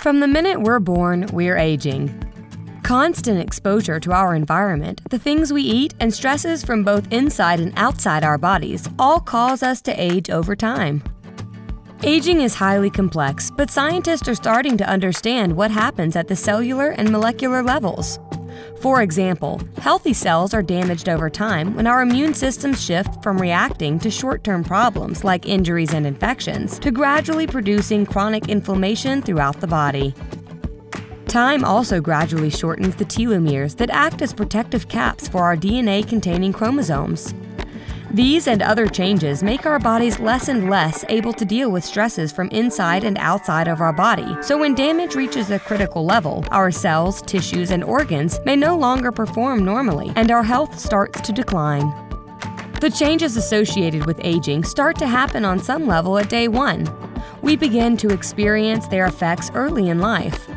From the minute we're born, we're aging. Constant exposure to our environment, the things we eat, and stresses from both inside and outside our bodies all cause us to age over time. Aging is highly complex, but scientists are starting to understand what happens at the cellular and molecular levels. For example, healthy cells are damaged over time when our immune systems shift from reacting to short term problems like injuries and infections to gradually producing chronic inflammation throughout the body. Time also gradually shortens the telomeres that act as protective caps for our DNA containing chromosomes. These and other changes make our bodies less and less able to deal with stresses from inside and outside of our body. So when damage reaches a critical level, our cells, tissues, and organs may no longer perform normally, and our health starts to decline. The changes associated with aging start to happen on some level at day one. We begin to experience their effects early in life.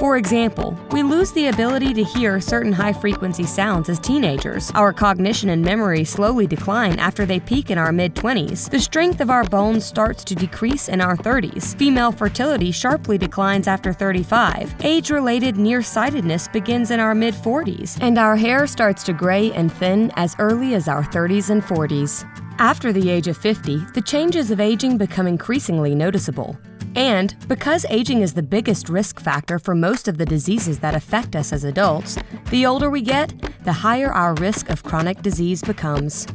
For example, we lose the ability to hear certain high frequency sounds as teenagers. Our cognition and memory slowly decline after they peak in our mid 20s. The strength of our bones starts to decrease in our 30s. Female fertility sharply declines after 35. Age related nearsightedness begins in our mid 40s. And our hair starts to gray and thin as early as our 30s and 40s. After the age of 50, the changes of aging become increasingly noticeable. And because aging is the biggest risk factor for most of the diseases that affect us as adults, the older we get, the higher our risk of chronic disease becomes.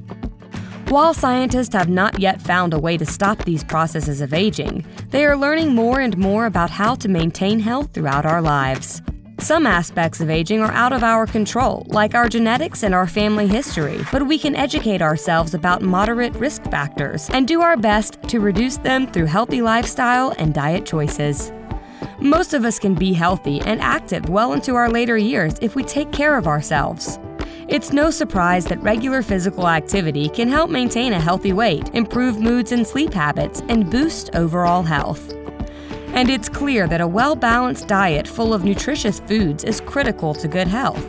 While scientists have not yet found a way to stop these processes of aging, they are learning more and more about how to maintain health throughout our lives. Some aspects of aging are out of our control, like our genetics and our family history, but we can educate ourselves about moderate risk factors and do our best to reduce them through healthy lifestyle and diet choices. Most of us can be healthy and active well into our later years if we take care of ourselves. It's no surprise that regular physical activity can help maintain a healthy weight, improve moods and sleep habits, and boost overall health. And it's clear that a well balanced diet full of nutritious foods is critical to good health.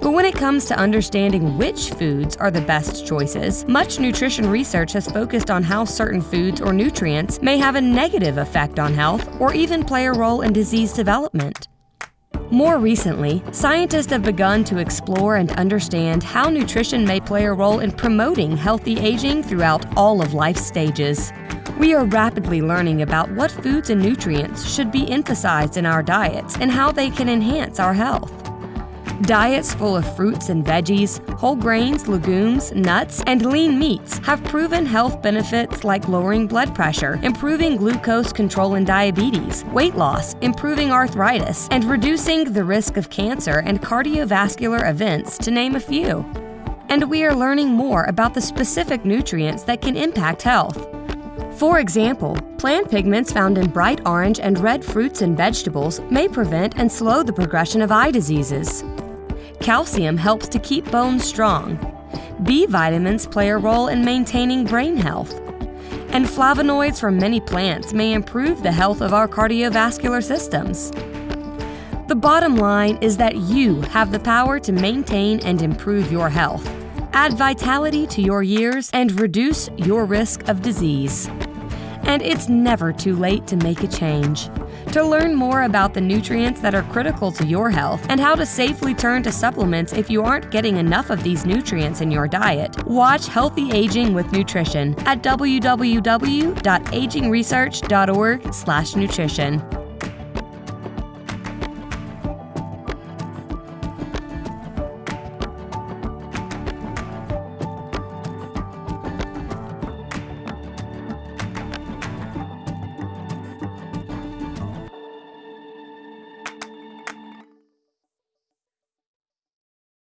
But when it comes to understanding which foods are the best choices, much nutrition research has focused on how certain foods or nutrients may have a negative effect on health or even play a role in disease development. More recently, scientists have begun to explore and understand how nutrition may play a role in promoting healthy aging throughout all of life stages. We are rapidly learning about what foods and nutrients should be emphasized in our diets and how they can enhance our health. Diets full of fruits and veggies, whole grains, legumes, nuts, and lean meats have proven health benefits like lowering blood pressure, improving glucose control in diabetes, weight loss, improving arthritis, and reducing the risk of cancer and cardiovascular events, to name a few. And we are learning more about the specific nutrients that can impact health. For example, plant pigments found in bright orange and red fruits and vegetables may prevent and slow the progression of eye diseases. Calcium helps to keep bones strong. B vitamins play a role in maintaining brain health. And flavonoids from many plants may improve the health of our cardiovascular systems. The bottom line is that you have the power to maintain and improve your health add vitality to your years, and reduce your risk of disease. And it's never too late to make a change. To learn more about the nutrients that are critical to your health and how to safely turn to supplements if you aren't getting enough of these nutrients in your diet, watch Healthy Aging with Nutrition at www.agingresearch.org/nutrition.